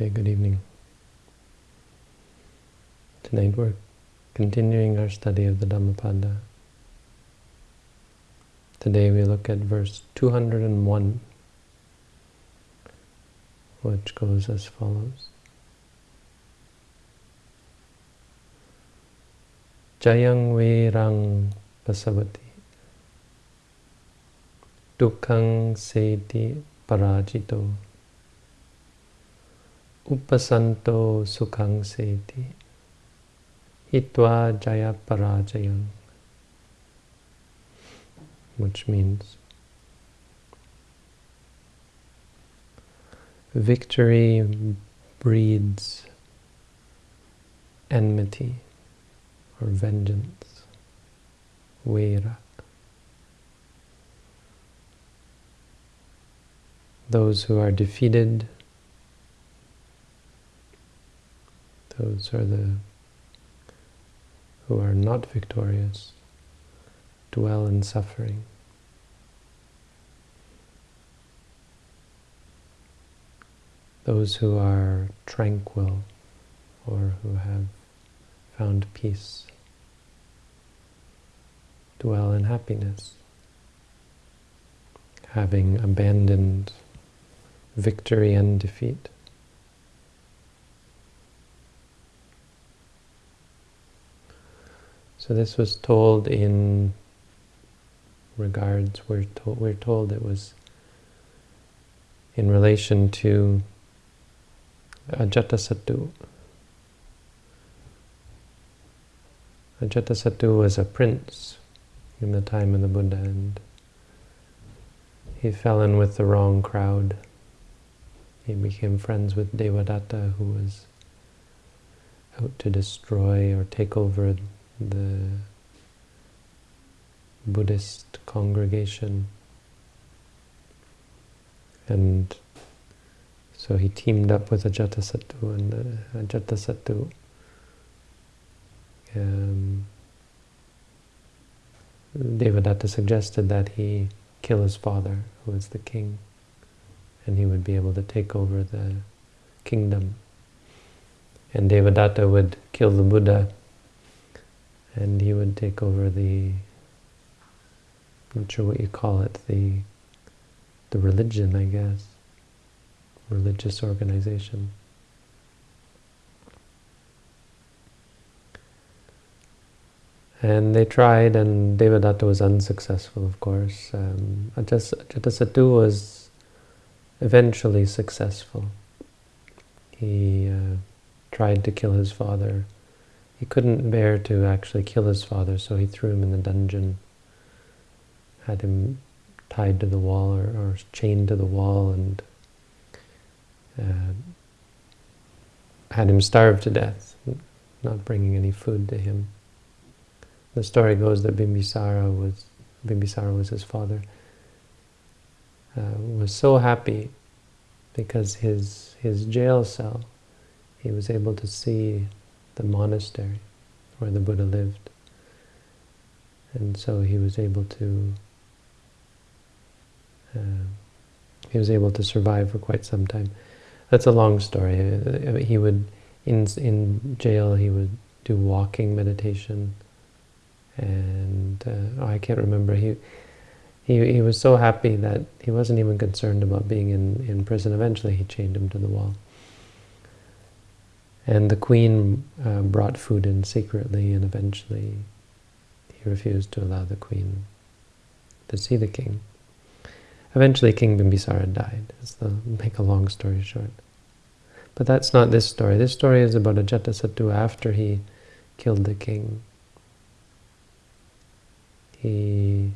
Okay, good evening. Tonight we're continuing our study of the Dhammapada. Today we look at verse 201, which goes as follows. Jayang Virang Pasavati Dukkang Seti Parajito Upasanto Sukhang Seti Hitva Jaya Parajayang which means victory breeds enmity or vengeance, vira. Those who are defeated, those are the who are not victorious, dwell in suffering. Those who are tranquil or who have found peace dwell in happiness, having abandoned victory and defeat. So this was told in regards, we're, to we're told it was in relation to Ajatasattu. Ajatasattu was a prince in the time of the Buddha and he fell in with the wrong crowd. He became friends with Devadatta who was out to destroy or take over the Buddhist congregation. And so he teamed up with Ajatasattu and uh, Ajatasattu um, Devadatta suggested that he kill his father, who was the king, and he would be able to take over the kingdom. And Devadatta would kill the Buddha, and he would take over the, I'm not sure what you call it, the, the religion, I guess, religious organization. And they tried, and Devadatta was unsuccessful, of course. Um, Ajatasattu was eventually successful. He uh, tried to kill his father. He couldn't bear to actually kill his father, so he threw him in the dungeon, had him tied to the wall or, or chained to the wall, and uh, had him starve to death, not bringing any food to him. The story goes that Bimbisara was, Bimbisara was his father, uh, was so happy because his, his jail cell, he was able to see the monastery where the Buddha lived. And so he was able to, uh, he was able to survive for quite some time. That's a long story. He would, in, in jail, he would do walking meditation, and uh, oh, I can't remember. He, he he was so happy that he wasn't even concerned about being in in prison. Eventually, he chained him to the wall. And the queen uh, brought food in secretly, and eventually, he refused to allow the queen to see the king. Eventually, King Bimbisara died. That's the make a long story short. But that's not this story. This story is about Ajatasattu after he killed the king he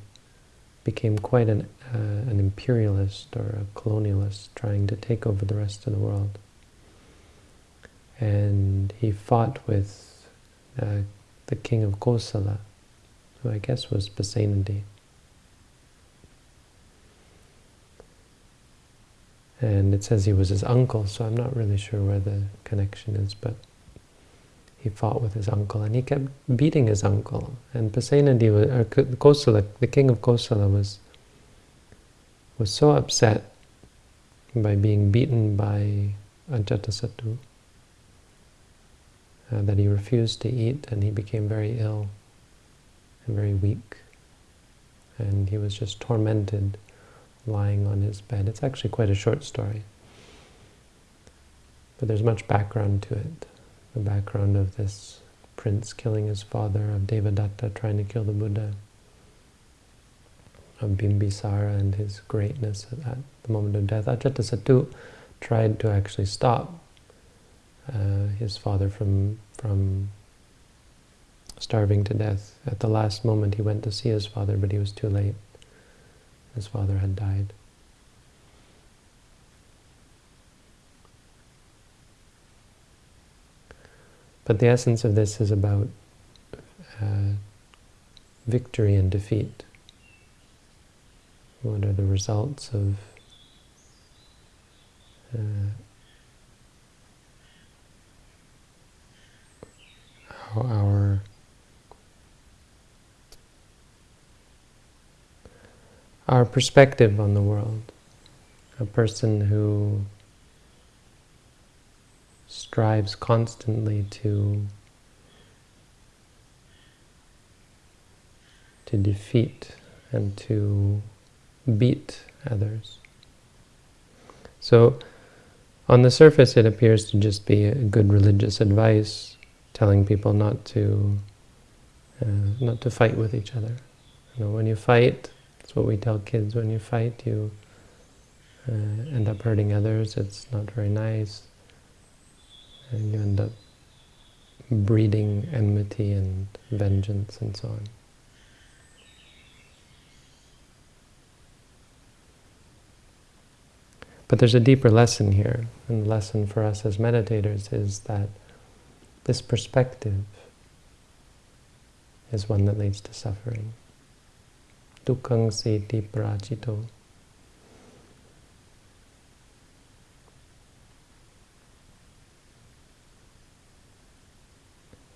became quite an, uh, an imperialist or a colonialist, trying to take over the rest of the world. And he fought with uh, the king of Kosala, who I guess was Pasenadi. And it says he was his uncle, so I'm not really sure where the connection is, but he fought with his uncle, and he kept beating his uncle. And Pasenadi, or Kosala, the king of Kosala, was was so upset by being beaten by Ajatasattu, uh, that he refused to eat and he became very ill and very weak. And he was just tormented lying on his bed. It's actually quite a short story. But there's much background to it. The background of this prince killing his father, of Devadatta trying to kill the Buddha, of Bimbisara and his greatness at, the moment of death. Ajatasattu tried to actually stop uh, his father from from starving to death. At the last moment he went to see his father, but he was too late. His father had died. But the essence of this is about uh, victory and defeat. What are the results of uh, our our perspective on the world. A person who strives constantly to to defeat and to beat others. So on the surface it appears to just be a good religious advice telling people not to uh, not to fight with each other. You know, when you fight, that's what we tell kids, when you fight you uh, end up hurting others, it's not very nice, and you end up breeding enmity and vengeance and so on. But there's a deeper lesson here, and the lesson for us as meditators is that this perspective is one that leads to suffering. Dukkhaṃ seti prajito.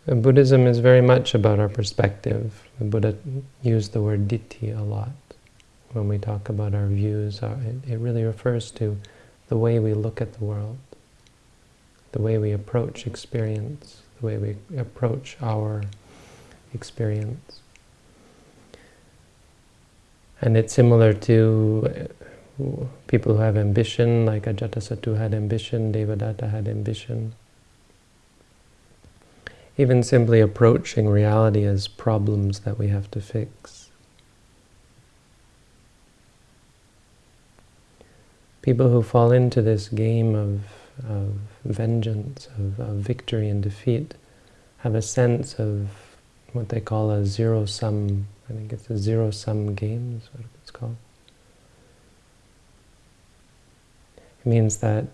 Buddhism is very much about our perspective. The Buddha used the word ditthi a lot when we talk about our views. Uh, it, it really refers to the way we look at the world the way we approach experience, the way we approach our experience. And it's similar to uh, people who have ambition, like Ajatasattu had ambition, Devadatta had ambition. Even simply approaching reality as problems that we have to fix. People who fall into this game of of vengeance, of, of victory and defeat, have a sense of what they call a zero-sum, I think it's a zero-sum game is what it's called. It means that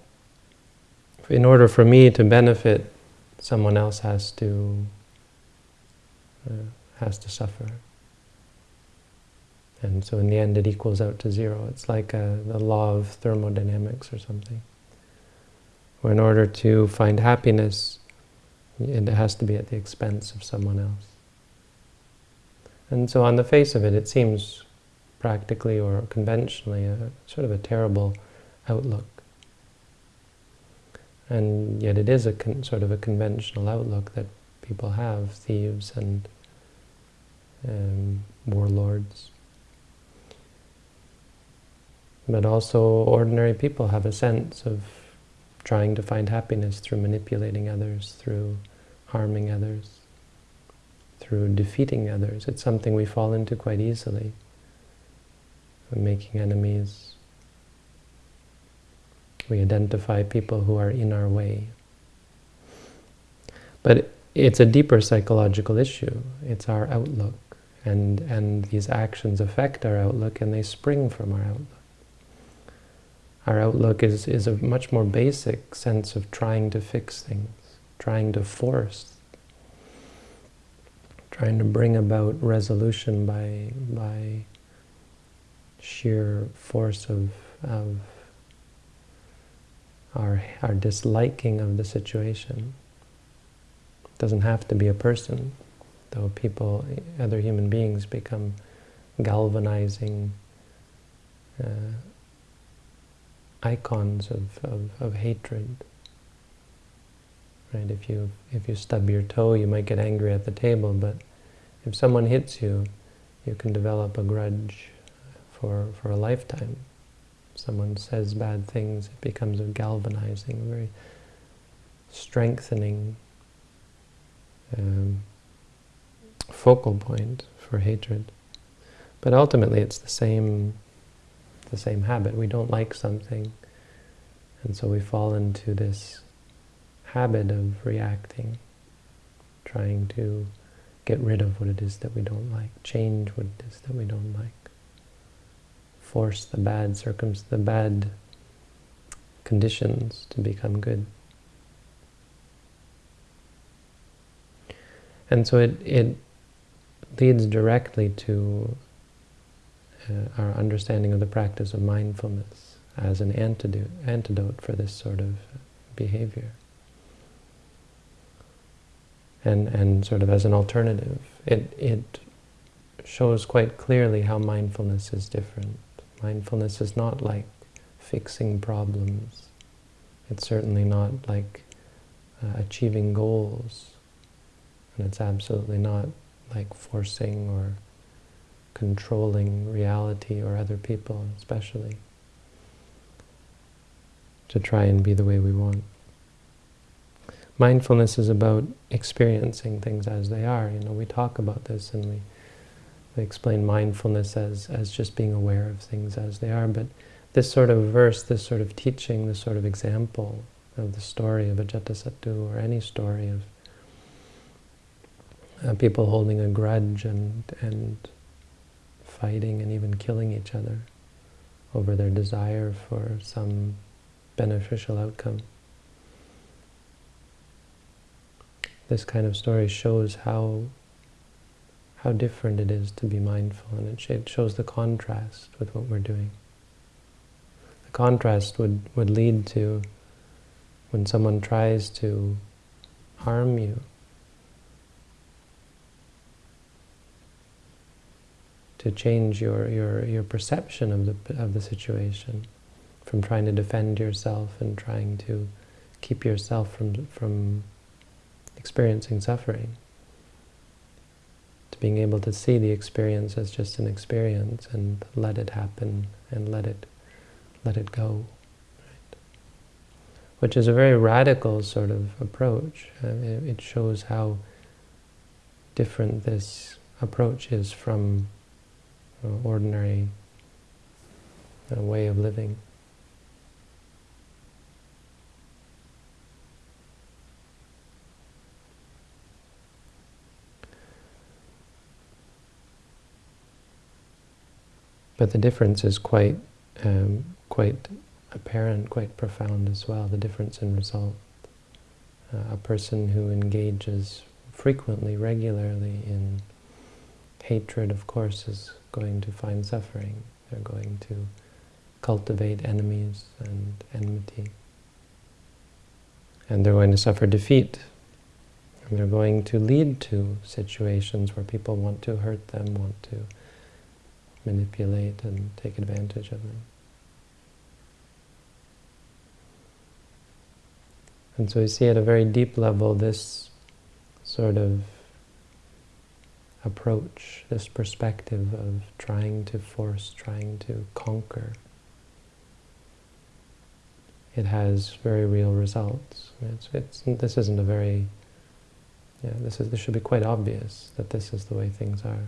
in order for me to benefit, someone else has to uh, has to suffer. And so in the end it equals out to zero. It's like a, the law of thermodynamics or something or in order to find happiness, it has to be at the expense of someone else. And so on the face of it, it seems practically or conventionally a sort of a terrible outlook. And yet it is a sort of a conventional outlook that people have, thieves and um, warlords. But also ordinary people have a sense of trying to find happiness through manipulating others, through harming others, through defeating others. It's something we fall into quite easily. making enemies. We identify people who are in our way. But it's a deeper psychological issue. It's our outlook. And, and these actions affect our outlook and they spring from our outlook. Our outlook is, is a much more basic sense of trying to fix things, trying to force, trying to bring about resolution by, by sheer force of, of our, our disliking of the situation. It doesn't have to be a person, though people, other human beings become galvanizing uh, icons of, of, of hatred Right? If you if you stub your toe, you might get angry at the table, but if someone hits you, you can develop a grudge for for a lifetime. If someone says bad things, it becomes a galvanizing, very strengthening um, focal point for hatred. But ultimately, it's the same the same habit. We don't like something, and so we fall into this habit of reacting, trying to get rid of what it is that we don't like, change what it is that we don't like, force the bad circumstances, the bad conditions to become good. And so it, it leads directly to uh, our understanding of the practice of mindfulness as an antidote, antidote for this sort of behavior. And, and sort of as an alternative. It, it shows quite clearly how mindfulness is different. Mindfulness is not like fixing problems. It's certainly not like uh, achieving goals. And it's absolutely not like forcing or controlling reality or other people especially to try and be the way we want. Mindfulness is about experiencing things as they are. You know, we talk about this and we, we explain mindfulness as, as just being aware of things as they are, but this sort of verse, this sort of teaching, this sort of example of the story of Ajatasattu or any story of uh, people holding a grudge and, and fighting and even killing each other over their desire for some beneficial outcome. This kind of story shows how how different it is to be mindful, and it shows the contrast with what we're doing. The contrast would, would lead to when someone tries to harm you, to change your, your, your perception of the, of the situation, from trying to defend yourself and trying to keep yourself from, from experiencing suffering, to being able to see the experience as just an experience and let it happen and let it, let it go. Right? Which is a very radical sort of approach. It, shows how different this approach is from ordinary uh, way of living. But the difference is quite, um, quite apparent, quite profound as well, the difference in result. Uh, a person who engages frequently, regularly in hatred, of course, is going to find suffering. They're going to cultivate enemies and enmity. And they're going to suffer defeat. And they're going to lead to situations where people want to hurt them, want to manipulate and take advantage of them. And so you see at a very deep level this sort of approach, this perspective of trying to force, trying to conquer, it has very real results. It's, it's, this isn't a very, yeah, this, is, this should be quite obvious that this is the way things are.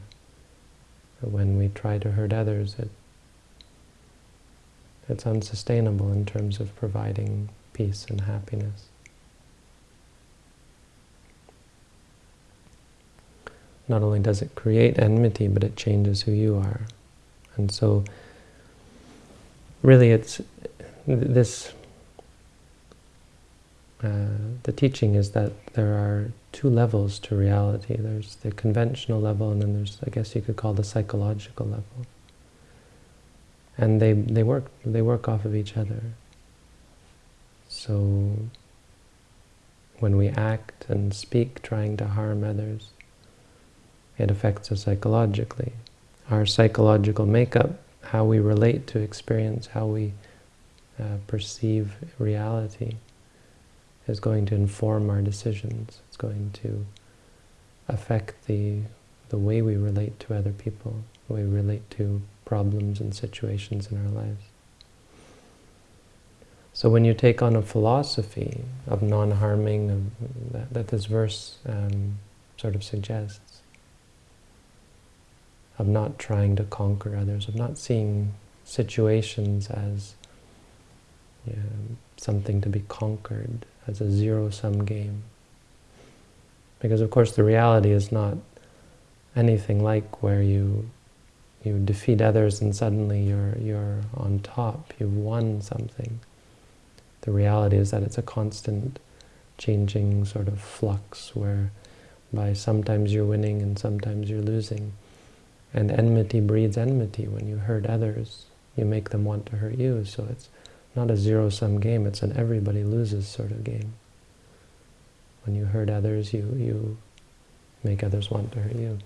When we try to hurt others, it, it's unsustainable in terms of providing peace and happiness. Not only does it create enmity, but it changes who you are. And so, really it's this, uh, the teaching is that there are two levels to reality. There's the conventional level, and then there's, I guess you could call the psychological level. And they, they, work, they work off of each other. So, when we act and speak trying to harm others, it affects us psychologically. Our psychological makeup, how we relate to experience, how we uh, perceive reality, is going to inform our decisions. It's going to affect the, the way we relate to other people, the way we relate to problems and situations in our lives. So when you take on a philosophy of non-harming, that, that, this verse um, sort of suggests, of not trying to conquer others, of not seeing situations as something to be conquered, as a zero-sum game. Because of course the reality is not anything like where you you defeat others and suddenly you're you're on top, you've won something. The reality is that it's a constant changing sort of flux where by sometimes you're winning and sometimes you're losing. And enmity breeds enmity. When you hurt others, you make them want to hurt you. So it's not a zero-sum game, it's an everybody loses sort of game. When you hurt others, you, you make others want to hurt you.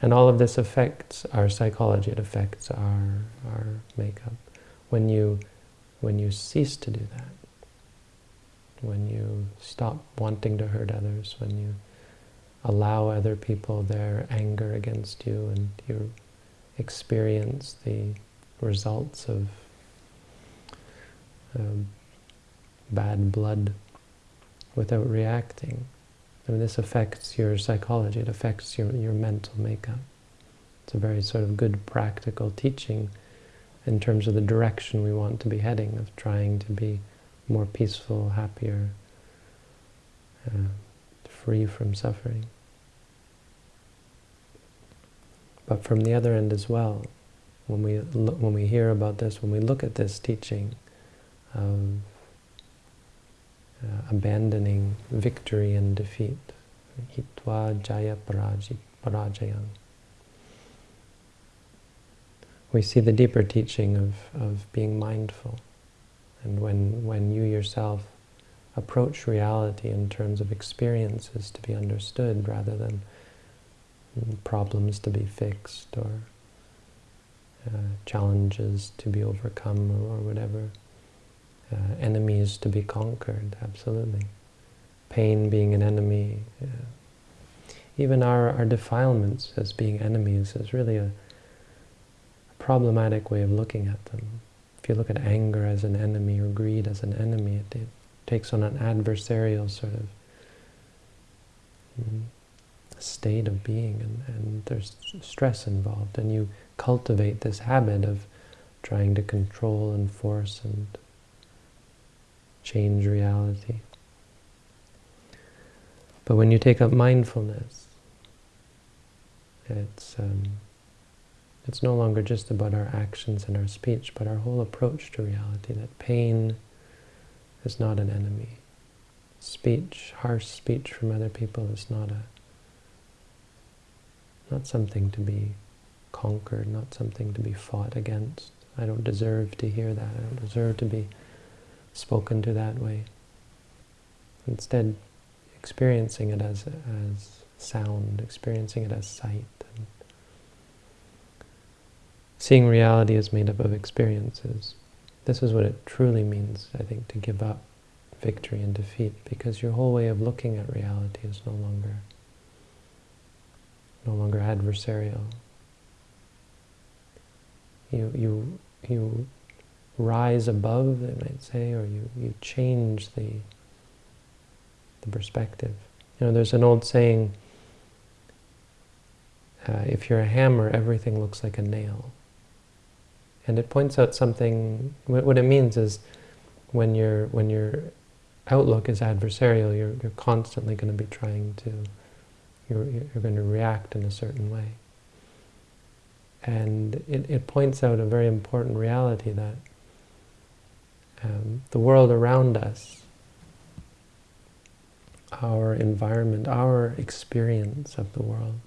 And all of this affects our psychology, it affects our, our makeup. When you, when you cease to do that, when you stop wanting to hurt others, when you allow other people their anger against you and you experience the results of um, bad blood without reacting. I mean, this affects your psychology, it affects your, your mental makeup. It's a very sort of good practical teaching in terms of the direction we want to be heading, of trying to be more peaceful, happier, uh, free from suffering. But from the other end as well, when we when we hear about this, when we look at this teaching of uh, abandoning victory and defeat, hitva jaya parajayam, we see the deeper teaching of, of being mindful. And when, when you yourself approach reality in terms of experiences to be understood rather than problems to be fixed or uh, challenges to be overcome or, or whatever, uh, enemies to be conquered, absolutely. Pain being an enemy, even our, our defilements as being enemies is really a, a problematic way of looking at them. If you look at anger as an enemy or greed as an enemy, it, it takes on an adversarial sort of mm, state of being, and, and there's stress involved. And you cultivate this habit of trying to control and force and change reality. But when you take up mindfulness, it's um, it's no longer just about our actions and our speech, but our whole approach to reality, that pain is not an enemy. Speech, harsh speech from other people is not a not something to be conquered, not something to be fought against. I don't deserve to hear that. I don't deserve to be spoken to that way. Instead, experiencing it as, as sound, experiencing it as sight, Seeing reality is made up of experiences. This is what it truly means, I think, to give up victory and defeat, because your whole way of looking at reality is no longer no longer adversarial. You you you rise above, they might say, or you, you change the the perspective. You know, there's an old saying, uh, if you're a hammer, everything looks like a nail. And it points out something, what it means is when, you when your outlook is adversarial, you're, you're constantly going to be trying to, you're, you're going to react in a certain way. And it, it points out a very important reality that um, the world around us, our environment, our experience of the world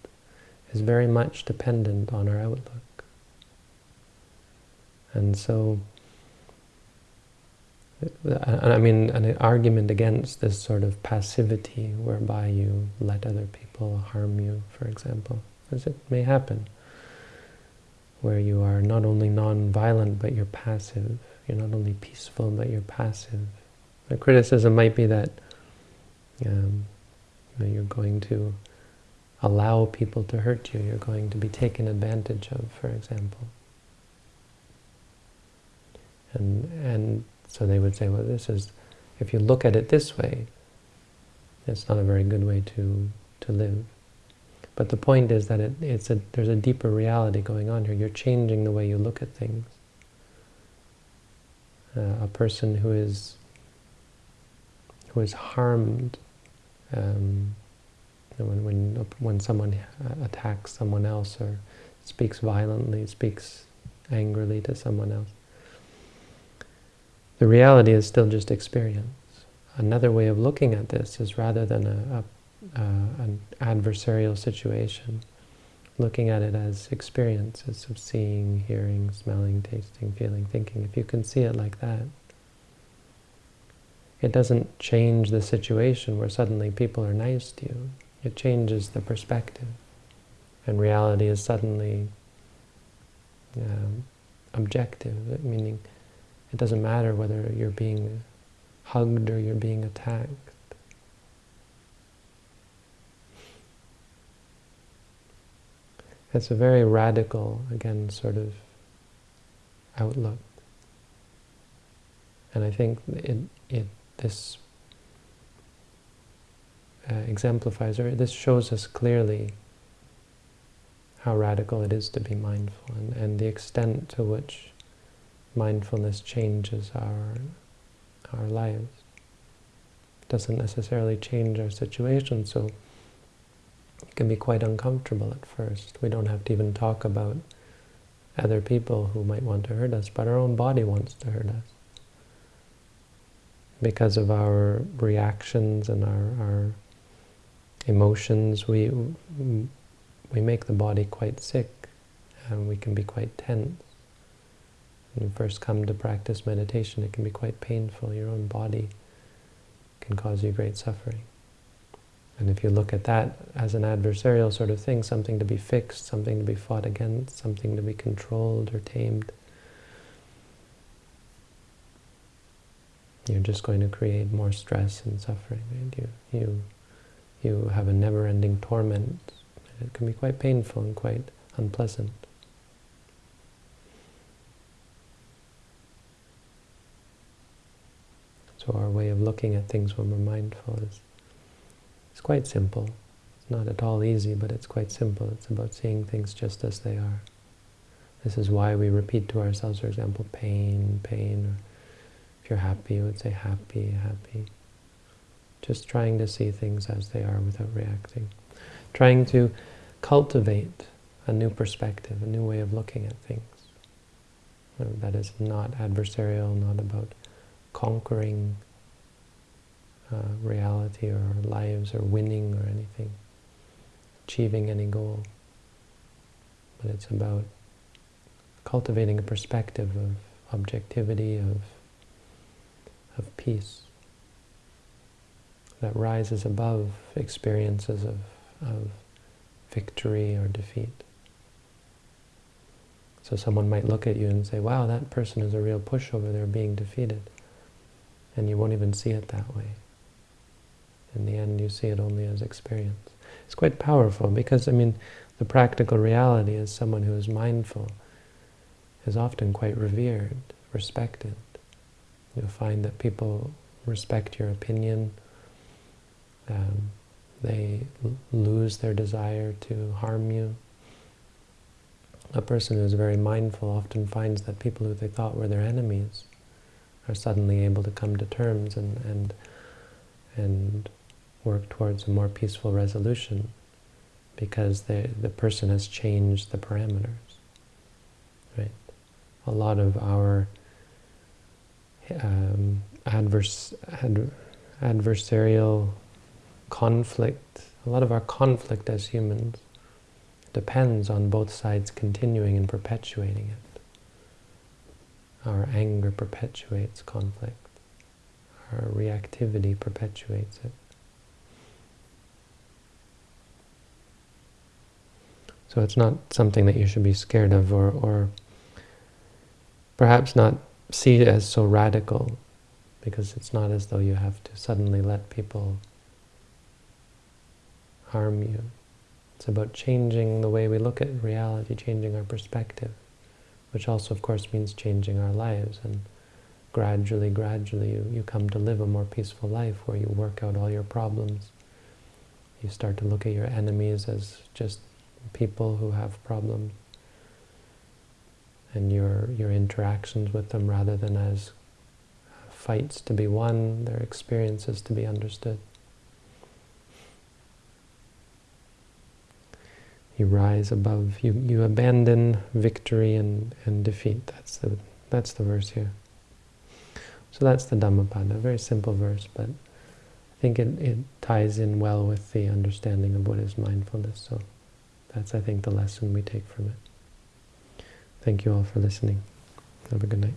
is very much dependent on our outlook. And so, I mean, an argument against this sort of passivity whereby you let other people harm you, for example, as it may happen, where you are not only non-violent, but you're passive. You're not only peaceful, but you're passive. The criticism might be that Um, you're going to allow people to hurt you. You're going to be taken advantage of, for example. And, and so they would say, well, this is, if you look at it this way, it's not a very good way to, to live. But the point is that it, it's a, there's a deeper reality going on here. You're changing the way you look at things. Uh, a person who is who is harmed um, when, when, when someone attacks someone else or speaks violently, speaks angrily to someone else. The reality is still just experience. Another way of looking at this is rather than a, a, an adversarial situation, looking at it as experiences of seeing, hearing, smelling, tasting, feeling, thinking. If you can see it like that, it doesn't change the situation where suddenly people are nice to you. It changes the perspective. And reality is suddenly um, objective, meaning it doesn't matter whether you're being hugged or you're being attacked. It's a very radical, again, sort of outlook. And I think it, it this uh, exemplifies, or this shows us clearly how radical it is to be mindful and, and the extent to which mindfulness changes our, our lives. It doesn't necessarily change our situation, so it can be quite uncomfortable at first. We don't have to even talk about other people who might want to hurt us, but our own body wants to hurt us because of our reactions and our, our emotions, we we make the body quite sick, and we can be quite tense. When you first come to practice meditation, it can be quite painful. Your own body can cause you great suffering. And if you look at that as an adversarial sort of thing, something to be fixed, something to be fought against, something to be controlled or tamed, you're just going to create more stress and suffering. And you, you, you have a never-ending torment. It can be quite painful and quite unpleasant. So our way of looking at things when we're mindful is, is quite simple. It's not at all easy, but it's quite simple. It's about seeing things just as they are. This is why we repeat to ourselves, for example, pain, pain, If you're happy, you would say happy, happy. Just trying to see things as they are without reacting. Trying to cultivate a new perspective, a new way of looking at things. That is not adversarial, not about conquering uh, reality or lives or winning or anything, achieving any goal. But it's about cultivating a perspective of objectivity, of of peace that rises above experiences of, of victory or defeat. So someone might look at you and say, wow, that person is a real pushover, they're being defeated. And you won't even see it that way. In the end, you see it only as experience. It's quite powerful because, I mean, the practical reality is someone who is mindful is often quite revered, respected. You'll find that people respect your opinion. Um, they lose their desire to harm you. A person who is very mindful often finds that people who they thought were their enemies are suddenly able to come to terms and, and, and work towards a more peaceful resolution because they, the person has changed the parameters. Right? A lot of our um, adverse, ad, adversarial conflict, a lot of our conflict as humans depends on both sides continuing and perpetuating it. Our anger perpetuates conflict. Our reactivity perpetuates it. So it's not something that you should be scared of or, or perhaps not see it as so radical because it's not as though you have to suddenly let people harm you. It's about changing the way we look at reality, changing our perspective, which also, of course, means changing our lives. And gradually, gradually, you, you come to live a more peaceful life where you work out all your problems. You start to look at your enemies as just people who have problems and your your interactions with them rather than as fights to be won, their experiences to be understood. You rise above, you, you abandon victory and, and defeat. That's the, that's the verse here. So that's the Dhammapada, very simple verse, but I think it, it ties in well with the understanding of what is mindfulness. So that's, I think, the lesson we take from it. Thank you all for listening. Have a good night.